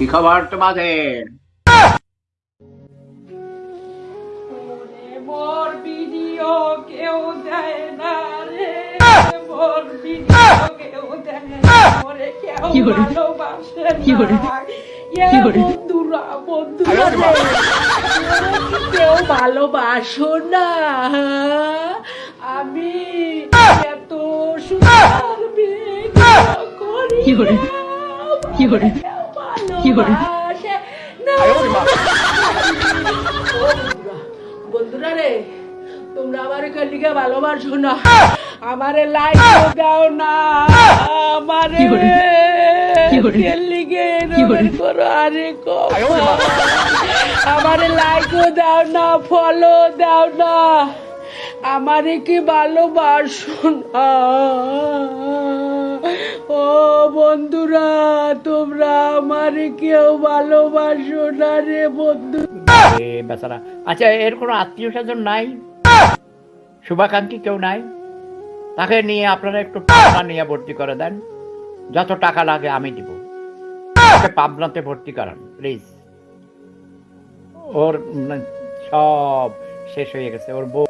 কি খবর তোমাদের? কেউ? ভালোবাসে কি করে? না। আমি এত সুন্দর ভিডিও করি কি করে? বন্ধুরা রে তোমরা আমার লিগে ভালোবাসো না। আমারে লাইক দাও না। আমারে কি করে? আরে আমারে লাইকও দাও না ফলো দাও না। আমারে কি ভালোবাসো না? ও বন্ধুরা, তোমরা আমারে কেউ ভালোবাসো না রে বন্ধু। বেচারা। আচ্ছা এর কোনো আত্মীয় স্বজন নাই? শুভাকাঙ্ক্ষী কেউ নাই? তাকে নিয়ে আপনারা একটু টাকা নিয়ে ভর্তি করে দেন। যত টাকা লাগে আমি দিব। পাবনাতে ভর্তি করান প্লিজ ওর সব শেষ হয়ে গেছে। ওর বউ